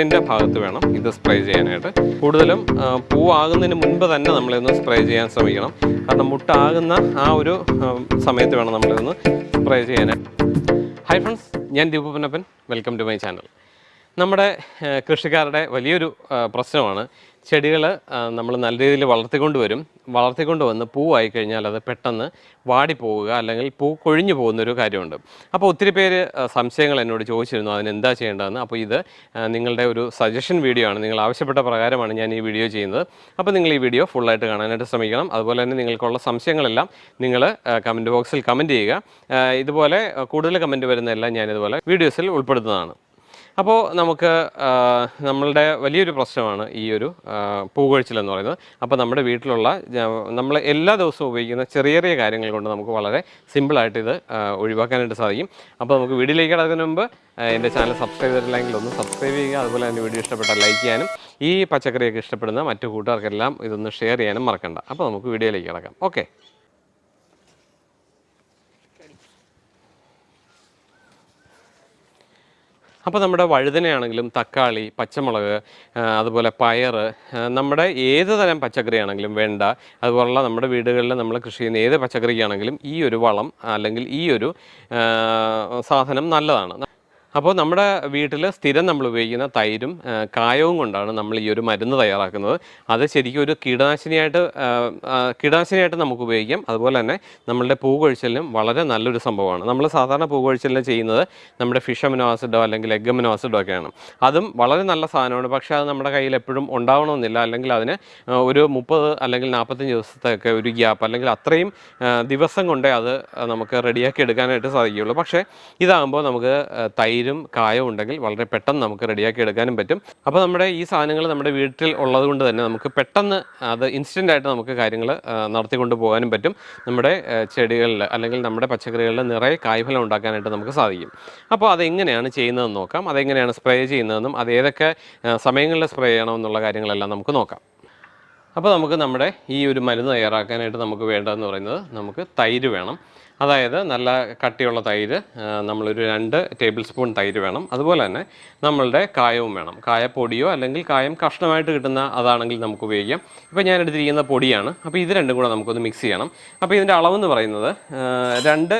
മുട്ടിന്റെ ഭാഗത്ത് വേണം ഇത് സ്പ്രേ ചെയ്യാനായിട്ട്. കൂടുതലും പൂവാകുന്നതിന് മുൻപ് തന്നെ നമ്മളിതൊന്ന് സ്പ്രേ ചെയ്യാൻ ശ്രമിക്കണം. കാരണം മുട്ടാകുന്ന ആ ഒരു സമയത്ത് വേണം നമ്മളിതൊന്ന് സ്പ്രേ ചെയ്യാനായിട്ട്. ഹൈ ഫ്രണ്ട്സ് ഞാൻ ദീപപ്പനപ്പൻ വെൽക്കം ടു മൈ ചാനൽ നമ്മുടെ കൃഷിക്കാരുടെ വലിയൊരു പ്രശ്നമാണ്. ചെടികൾ നമ്മൾ നല്ല രീതിയിൽ വളർത്തിക്കൊണ്ട് വരും വളർത്തിക്കൊണ്ട് വന്ന് പൂവായി കഴിഞ്ഞാൽ അത് പെട്ടെന്ന് വാടിപ്പോവുക അല്ലെങ്കിൽ പൂ കൊഴിഞ്ഞു പോകുന്നൊരു കാര്യമുണ്ട്. അപ്പോൾ ഒത്തിരി പേര് സംശയങ്ങൾ എന്നോട് ചോദിച്ചിരുന്നു അതിനെന്താ ചെയ്യേണ്ടതെന്ന്. അപ്പോൾ ഇത് നിങ്ങളുടെ ഒരു സജഷൻ വീഡിയോ ആണ്. നിങ്ങൾ ആവശ്യപ്പെട്ട പ്രകാരമാണ് ഞാൻ ഈ വീഡിയോ ചെയ്യുന്നത്. അപ്പോൾ നിങ്ങൾ ഈ വീഡിയോ ഫുള്ളായിട്ട് കാണാനായിട്ട് ശ്രമിക്കണം. അതുപോലെ തന്നെ നിങ്ങൾക്കുള്ള സംശയങ്ങളെല്ലാം നിങ്ങൾ കമന്റ് ബോക്സിൽ കമന്റ് ചെയ്യുക. ഇതുപോലെ കൂടുതൽ കമന്റ് വരുന്നതെല്ലാം ഞാനിതുപോലെ വീഡിയോസിൽ ഉൾപ്പെടുത്തുന്നതാണ്. അപ്പോൾ നമുക്ക് നമ്മളുടെ വലിയൊരു പ്രശ്നമാണ് ഈ ഒരു പൂകൊഴിച്ചിൽ എന്ന് പറയുന്നത്. അപ്പോൾ നമ്മുടെ വീട്ടിലുള്ള നമ്മൾ എല്ലാ ദിവസവും ഉപയോഗിക്കുന്ന ചെറിയ ചെറിയ കാര്യങ്ങൾ കൊണ്ട് നമുക്ക് വളരെ സിമ്പിളായിട്ട് ഇത് ഒഴിവാക്കാനായിട്ട് സാധിക്കും. അപ്പോൾ നമുക്ക് വീഡിയോയിലേക്ക് കിടക്കുന്നതിന് മുമ്പ് എന്റെ ചാനൽ സബ്സ്ക്രൈബ് ചെയ്തിട്ടില്ലെങ്കിൽ ഒന്ന് സബ്സ്ക്രൈബ് ചെയ്യുക. അതുപോലെ തന്നെ വീഡിയോ ഇഷ്ടപ്പെട്ടാൽ ലൈക്ക് ചെയ്യാനും ഈ പച്ചക്കറിയൊക്കെ ഇഷ്ടപ്പെടുന്ന മറ്റു കൂട്ടുകാർക്കെല്ലാം ഇതൊന്ന് ഷെയർ ചെയ്യാനും മറക്കണ്ട. അപ്പോൾ നമുക്ക് വീഡിയോയിലേക്ക് കിടക്കാം. ഓക്കെ. അപ്പോൾ നമ്മുടെ വഴുതനയാണെങ്കിലും തക്കാളി പച്ചമുളക് അതുപോലെ പയർ നമ്മുടെ ഏത് തരം പച്ചക്കറിയാണെങ്കിലും വെണ്ട അതുപോലുള്ള നമ്മുടെ വീടുകളിൽ നമ്മൾ കൃഷി ചെയ്യുന്ന ഏത് പച്ചക്കറിക്കാണെങ്കിലും ഈ ഒരു വളം അല്ലെങ്കിൽ ഈ ഒരു സാധനം നല്ലതാണ്. അപ്പോൾ നമ്മുടെ വീട്ടിൽ സ്ഥിരം നമ്മൾ ഉപയോഗിക്കുന്ന തൈരും കായവും കൊണ്ടാണ് നമ്മൾ ഈ ഒരു മരുന്ന് തയ്യാറാക്കുന്നത്. അത് ശരിക്കും ഒരു കീടനാശിനിയായിട്ട് കീടനാശിനിയായിട്ട് നമുക്ക് ഉപയോഗിക്കാം. അതുപോലെ തന്നെ നമ്മളുടെ പൂ കൊഴിച്ചലിനും വളരെ നല്ലൊരു സംഭവമാണ്. നമ്മൾ സാധാരണ പൂ കൊഴിച്ചലിന് ചെയ്യുന്നത് നമ്മുടെ ഫിഷ് അമിനോ ആസിഡോ അല്ലെങ്കിൽ എഗ് അമിനോ ആസിഡോ ഒക്കെയാണ്. അതും വളരെ നല്ല സാധനമാണ്. പക്ഷേ അത് നമ്മുടെ കയ്യിൽ എപ്പോഴും ഉണ്ടാവണമെന്നില്ല. അല്ലെങ്കിൽ അതിന് ഒരു മുപ്പത് അല്ലെങ്കിൽ നാൽപ്പത്തഞ്ച് ദിവസത്തെയൊക്കെ ഒരു ഗ്യാപ്പ് അല്ലെങ്കിൽ അത്രയും ദിവസം കൊണ്ടേ അത് നമുക്ക് റെഡിയാക്കി എടുക്കാനായിട്ട് സാധിക്കുകയുള്ളൂ. പക്ഷേ ഇതാകുമ്പോൾ നമുക്ക് ആ, തൈരും കായവും ഉണ്ടെങ്കിൽ വളരെ പെട്ടെന്ന് നമുക്ക് റെഡിയാക്കി എടുക്കാനും പറ്റും. അപ്പോൾ നമ്മുടെ ഈ സാധനങ്ങൾ നമ്മുടെ വീട്ടിൽ ഉള്ളത് കൊണ്ട് തന്നെ നമുക്ക് പെട്ടെന്ന് അത് ഇൻസ്റ്റന്റ് ആയിട്ട് നമുക്ക് കാര്യങ്ങൾ നടത്തിക്കൊണ്ട് പോകാനും പറ്റും. നമ്മുടെ ചെടികളിൽ അല്ലെങ്കിൽ നമ്മുടെ പച്ചക്കറികളിൽ നിറയെ കായ്ഫലം ഉണ്ടാക്കാനായിട്ട് നമുക്ക് സാധിക്കും. അപ്പോൾ അതെങ്ങനെയാണ് ചെയ്യുന്നതെന്ന് നോക്കാം. അതെങ്ങനെയാണ് സ്പ്രേ ചെയ്യുന്നതെന്നും അത് ഏതൊക്കെ സമയങ്ങളിൽ സ്പ്രേ ചെയ്യണമെന്നുള്ള കാര്യങ്ങളെല്ലാം നമുക്ക് നോക്കാം. അപ്പോൾ നമുക്ക് നമ്മുടെ ഈ ഒരു മരുന്ന് തയ്യാറാക്കാനായിട്ട് നമുക്ക് വേണ്ടതെന്ന് പറയുന്നത് നമുക്ക് തൈര് വേണം. അതായത് നല്ല കട്ടിയുള്ള തൈര് നമ്മളൊരു രണ്ട് ടേബിൾ സ്പൂൺ തൈര് വേണം. അതുപോലെ തന്നെ നമ്മളുടെ കായവും വേണം. കായപ്പൊടിയോ അല്ലെങ്കിൽ കായം കഷ്ണമായിട്ട് കിട്ടുന്ന അതാണെങ്കിൽ നമുക്ക് ഉപയോഗിക്കാം. ഇപ്പോൾ ഞാൻ എടുത്തിരിക്കുന്ന പൊടിയാണ്. അപ്പോൾ ഇത് രണ്ടും കൂടെ നമുക്കൊന്ന് മിക്സ് ചെയ്യണം. അപ്പോൾ ഇതിന്റെ അളവെന്ന് പറയുന്നത് രണ്ട്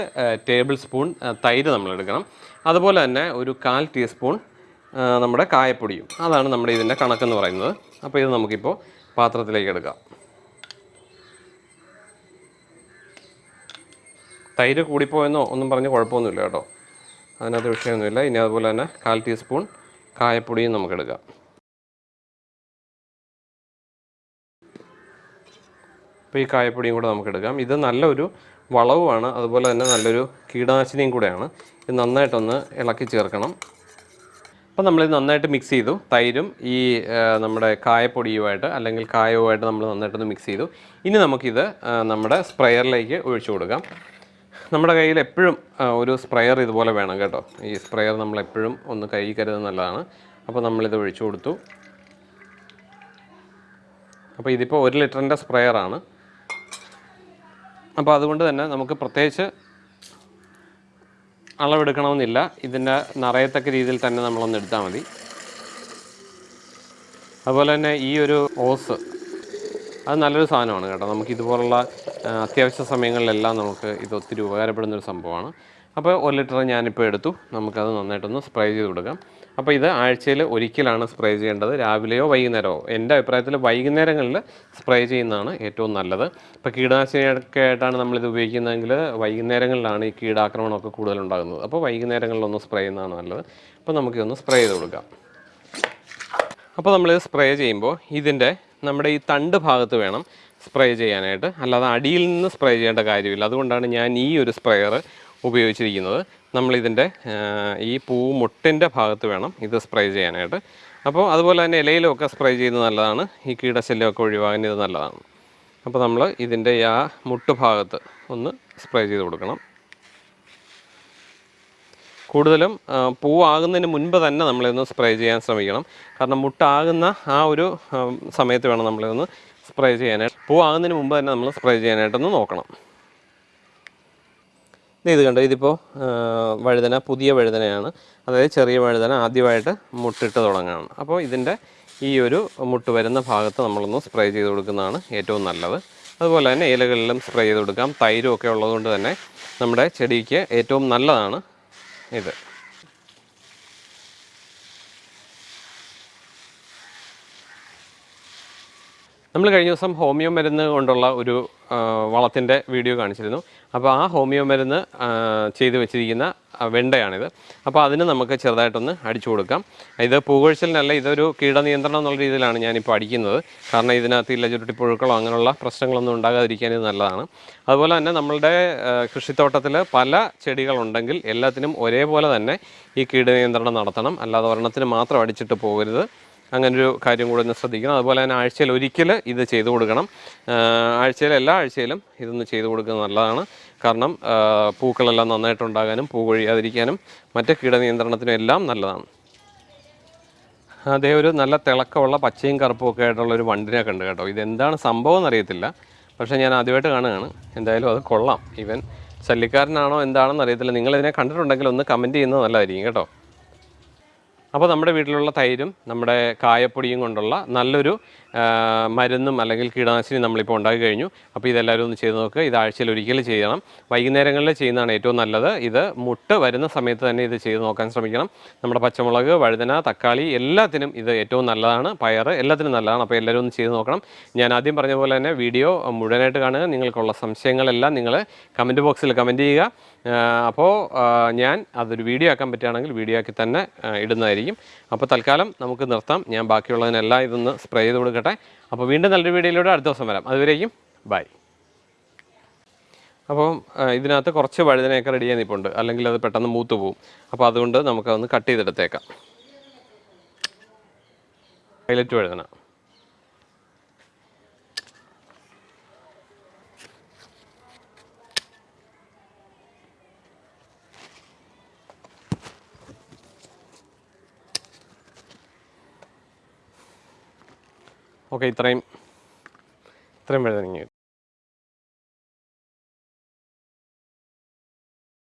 ടേബിൾ സ്പൂൺ തൈര് നമ്മൾ എടുക്കണം. അതുപോലെ തന്നെ ഒരു കാൽ ടീസ്പൂൺ നമ്മുടെ കായപ്പൊടിയും. അതാണ് നമ്മുടെ ഇതിന്റെ കണക്കെന്ന് പറയുന്നത്. അപ്പോൾ ഇത് നമുക്കിപ്പോൾ പാത്രത്തിലേക്ക് എടുക്കാം. തൈര് കൂടിപ്പോയെന്നോ ഒന്നും പറഞ്ഞ് കുഴപ്പമൊന്നുമില്ല കേട്ടോ. അതിനകത്ത് വിഷയമൊന്നുമില്ല. ഇനി അതുപോലെ തന്നെ കാൽ ടീസ്പൂൺ കായപ്പൊടിയും നമുക്കെടുക്കാം അപ്പോൾ ഈ കായപ്പൊടിയും കൂടെ നമുക്കെടുക്കാം ഇത് നല്ലൊരു വളവുമാണ്. അതുപോലെ തന്നെ നല്ലൊരു കീടനാശിനിയും കൂടെയാണ്. ഇത് നന്നായിട്ടൊന്ന് ഇളക്കി ചേർക്കണം. അപ്പോൾ നമ്മളിത് നന്നായിട്ട് മിക്സ് ചെയ്തു. തൈരും ഈ നമ്മുടെ കായപ്പൊടിയുമായിട്ട് അല്ലെങ്കിൽ കായവുമായിട്ട് നമ്മൾ നന്നായിട്ടൊന്ന് മിക്സ് ചെയ്തു. ഇനി നമുക്കിത് നമ്മുടെ സ്പ്രെയറിലേക്ക് ഒഴിച്ചു കൊടുക്കാം. നമ്മുടെ കയ്യിൽ എപ്പോഴും ഒരു സ്പ്രെയർ ഇതുപോലെ വേണം കേട്ടോ. ഈ സ്പ്രെയർ നമ്മൾ എപ്പോഴും ഒന്ന് കൈ കരുതുന്നത് നല്ലതാണ്. അപ്പോൾ നമ്മളിത് ഒഴിച്ചു കൊടുത്തു. അപ്പോൾ ഇതിപ്പോൾ ഒരു ലിറ്ററിന്റെ സ്പ്രെയറാണ്. അപ്പോൾ അതുകൊണ്ട് തന്നെ നമുക്ക് പ്രത്യേകിച്ച് അളവെടുക്കണമെന്നില്ല. ഇതിന്റെ നിറയത്തക്ക രീതിയിൽ തന്നെ നമ്മളൊന്ന് എടുത്താൽ മതി. അതുപോലെ തന്നെ ഈ ഒരു ഓസ് അത് നല്ലൊരു സാധനമാണ് കേട്ടോ. നമുക്ക് ഇതുപോലുള്ള അത്യാവശ്യ സമയങ്ങളിലെല്ലാം നമുക്ക് ഇത് ഒത്തിരി ഉപകാരപ്പെടുന്നൊരു സംഭവമാണ്. അപ്പോൾ ഒരു ലിറ്റർ ഞാനിപ്പോൾ എടുത്തു. നമുക്കത് നന്നായിട്ടൊന്ന് സ്പ്രേ ചെയ്ത് കൊടുക്കാം. അപ്പോൾ ഇത് ആഴ്ചയിൽ ഒരിക്കലാണ് സ്പ്രേ ചെയ്യേണ്ടത്. രാവിലെയോ വൈകുന്നേരമോ? എന്റെ അഭിപ്രായത്തിൽ വൈകുന്നേരങ്ങളിൽ സ്പ്രേ ചെയ്യുന്നതാണ് ഏറ്റവും നല്ലത്. ഇപ്പോൾ കീടനാശിനിയൊക്കെ ആയിട്ടാണ് നമ്മളിത് ഉപയോഗിക്കുന്നതെങ്കിൽ വൈകുന്നേരങ്ങളിലാണ് ഈ കീടാക്രമണമൊക്കെ കൂടുതലുണ്ടാകുന്നത്. അപ്പോൾ വൈകുന്നേരങ്ങളിലൊന്ന് സ്പ്രേ ചെയ്യുന്നതാണ് നല്ലത്. അപ്പോൾ നമുക്കിതൊന്ന് സ്പ്രേ ചെയ്ത് കൊടുക്കാം. അപ്പോൾ നമ്മളിത് സ്പ്രേ ചെയ്യുമ്പോൾ ഇതിന്റെ നമ്മുടെ ഈ തണ്ട് ഭാഗത്ത് വേണം സ്പ്രേ ചെയ്യാനായിട്ട്. അല്ലാതെ അടിയിൽ നിന്ന് സ്പ്രേ ചെയ്യേണ്ട കാര്യമില്ല. അതുകൊണ്ടാണ് ഞാൻ ഈ ഒരു സ്പ്രെയർ ഉപയോഗിച്ചിരിക്കുന്നത്. നമ്മളിതിന്റെ ഈ പൂ മുട്ടിന്റെ ഭാഗത്ത് വേണം ഇത് സ്പ്രേ ചെയ്യാനായിട്ട്. അപ്പോൾ അതുപോലെ തന്നെ ഇലയിലൊക്കെ സ്പ്രേ ചെയ്യുന്നത് നല്ലതാണ്. ഈ കീടശല്യമൊക്കെ ഒഴിവാകാൻ ഇത് നല്ലതാണ്. അപ്പോൾ നമ്മൾ ഇതിന്റെ ആ മുട്ട് ഭാഗത്ത് ഒന്ന് സ്പ്രേ ചെയ്ത് കൊടുക്കണം. കൂടുതലും പൂവാകുന്നതിന് മുൻപ് തന്നെ നമ്മളിതൊന്ന് സ്പ്രേ ചെയ്യാൻ ശ്രമിക്കണം. കാരണം മുട്ടാകുന്ന ആ ഒരു സമയത്ത് വേണം നമ്മളിതൊന്ന് സ്പ്രേ ചെയ്യാനായിട്ട്. പൂവാകുന്നതിന് മുമ്പ് തന്നെ നമ്മൾ സ്പ്രേ ചെയ്യാനായിട്ടൊന്ന് നോക്കണം. ഇത് കണ്ടോ ഇതിപ്പോൾ വഴുതന പുതിയ വഴുതനയാണ്. അതായത് ചെറിയ വഴുതന ആദ്യമായിട്ട് മുട്ടിട്ട് തുടങ്ങുകയാണ് അപ്പോൾ ഇതിന്റെ ഈ ഒരു മുട്ട് വരുന്ന ഭാഗത്ത് നമ്മളൊന്ന് സ്പ്രേ ചെയ്ത് കൊടുക്കുന്നതാണ് ഏറ്റവും നല്ലത്. അതുപോലെ തന്നെ ഇലകളിലും സ്പ്രേ ചെയ്ത് കൊടുക്കാം. തൈരും ഒക്കെ ഉള്ളതുകൊണ്ട് തന്നെ നമ്മുടെ ചെടിക്ക് ഏറ്റവും നല്ലതാണ് ഇത്. നമ്മൾ കഴിഞ്ഞ ദിവസം ഹോമിയോ മരുന്ന് കൊണ്ടുള്ള ഒരു വളത്തിന്റെ വീഡിയോ കാണിച്ചിരുന്നു. അപ്പോൾ ആ ഹോമിയോ മരുന്ന് ചെയ്ത് വെച്ചിരിക്കുന്ന വെണ്ടയാണിത്. അപ്പോൾ അതിന് നമുക്ക് ചെറുതായിട്ടൊന്ന് അടിച്ചു കൊടുക്കാം. ഇത് പൂകൊഴിച്ചിലിനല്ല ഇതൊരു കീടനിയന്ത്രണം എന്നുള്ള രീതിയിലാണ് ഞാനിപ്പോൾ അടിക്കുന്നത്. കാരണം ഇതിനകത്ത് ഇല്ല ചുരുട്ടിപ്പുഴുക്കളോ അങ്ങനെയുള്ള പ്രശ്നങ്ങളൊന്നും ഉണ്ടാകാതിരിക്കാൻ ഇത് നല്ലതാണ്. അതുപോലെ തന്നെ നമ്മളുടെ കൃഷിത്തോട്ടത്തിൽ പല ചെടികളുണ്ടെങ്കിൽ എല്ലാത്തിനും ഒരേപോലെ തന്നെ ഈ കീടനിയന്ത്രണം നടത്തണം. അല്ലാതെ ഒരെണ്ണത്തിന് മാത്രം അടിച്ചിട്ട് പോകരുത്. അങ്ങനൊരു കാര്യം കൂടെ ഒന്ന് ശ്രദ്ധിക്കണം. അതുപോലെ തന്നെ ആഴ്ചയിൽ ഒരിക്കൽ ഇത് ചെയ്തു കൊടുക്കണം. ആഴ്ചയിൽ എല്ലാ ആഴ്ചയിലും ഇതൊന്ന് ചെയ്തു കൊടുക്കുന്നത് നല്ലതാണ്. കാരണം പൂക്കളെല്ലാം നന്നായിട്ടുണ്ടാകാനും പൂ കൊഴിയാതിരിക്കാനും മറ്റ് കീടനിയന്ത്രണത്തിനും എല്ലാം നല്ലതാണ്. അതേ ഒരു നല്ല തിളക്കമുള്ള പച്ചയും കറുപ്പും ഒക്കെ ആയിട്ടുള്ള ഒരു വണ്ടിനെ കണ്ടു കേട്ടോ. ഇതെന്താണ് സംഭവം എന്നറിയത്തില്ല. പക്ഷേ ഞാൻ ആദ്യമായിട്ട് കാണുകയാണ്. എന്തായാലും അത് കൊള്ളാം. ഇവൻ ശല്യക്കാരനാണോ എന്താണെന്ന് അറിയത്തില്ല. നിങ്ങളിതിനെ കണ്ടിട്ടുണ്ടെങ്കിൽ ഒന്ന് കമന്റ് ചെയ്യുന്നത് നല്ലതായിരിക്കും കേട്ടോ. അപ്പോൾ നമ്മുടെ വീട്ടിലുള്ള തൈരും നമ്മുടെ കായപ്പൊടിയും കൊണ്ടുള്ള നല്ലൊരു മരുന്നും അല്ലെങ്കിൽ കീടനാശിനി നമ്മളിപ്പോൾ ഉണ്ടാക്കി കഴിഞ്ഞു. അപ്പോൾ ഇതെല്ലാവരും ഒന്ന് ചെയ്ത് നോക്കുക. ഇത് ആഴ്ചയിൽ ഒരിക്കൽ ചെയ്യണം. വൈകുന്നേരങ്ങളിൽ ചെയ്യുന്നതാണ് ഏറ്റവും നല്ലത്. ഇത് മുട്ട് വരുന്ന സമയത്ത് തന്നെ ഇത് ചെയ്ത് നോക്കാൻ ശ്രമിക്കണം. നമ്മുടെ പച്ചമുളക് വഴുതന തക്കാളി എല്ലാത്തിനും ഇത് ഏറ്റവും നല്ലതാണ്. പയർ എല്ലാത്തിനും നല്ലതാണ്. അപ്പോൾ എല്ലാവരും ഒന്ന് ചെയ്ത് നോക്കണം. ഞാൻ ആദ്യം പറഞ്ഞ പോലെ തന്നെ വീഡിയോ മുഴുവനായിട്ട് കാണുക. നിങ്ങൾക്കുള്ള സംശയങ്ങളെല്ലാം നിങ്ങൾ കമന്റ് ബോക്സിൽ കമന്റ് ചെയ്യുക. അപ്പോൾ ഞാൻ അതൊരു വീഡിയോ ആക്കാൻ പറ്റുകയാണെങ്കിൽ വീഡിയോ ആക്കി തന്നെ ഇടുന്നതായിരിക്കും. അപ്പോൾ തൽക്കാലം നമുക്ക് നിർത്താം. ഞാൻ ബാക്കിയുള്ളതിനെല്ലാം ഇതൊന്ന് സ്പ്രേ ചെയ്ത് കൊടുക്കട്ടെ അപ്പോൾ വീണ്ടും നല്ലൊരു വീഡിയോയിലൂടെ അടുത്ത ദിവസം വരാം. അതുവരേക്കും ബൈ. അപ്പം ഇതിനകത്ത് കുറച്ച് വഴുതനയൊക്കെ റെഡി ചെയ്യാൻ നിൽപ്പുണ്ട് അല്ലെങ്കിൽ അത് പെട്ടെന്ന് മൂത്ത് പോവും. അപ്പോൾ അതുകൊണ്ട് നമുക്കതൊന്ന് കട്ട് ചെയ്തെടുത്തേക്കാം. പൈലറ്റ് വഴുതന. ഓക്കെ ഇത്രയും ഇത്രയും വഴുതനങ്ങ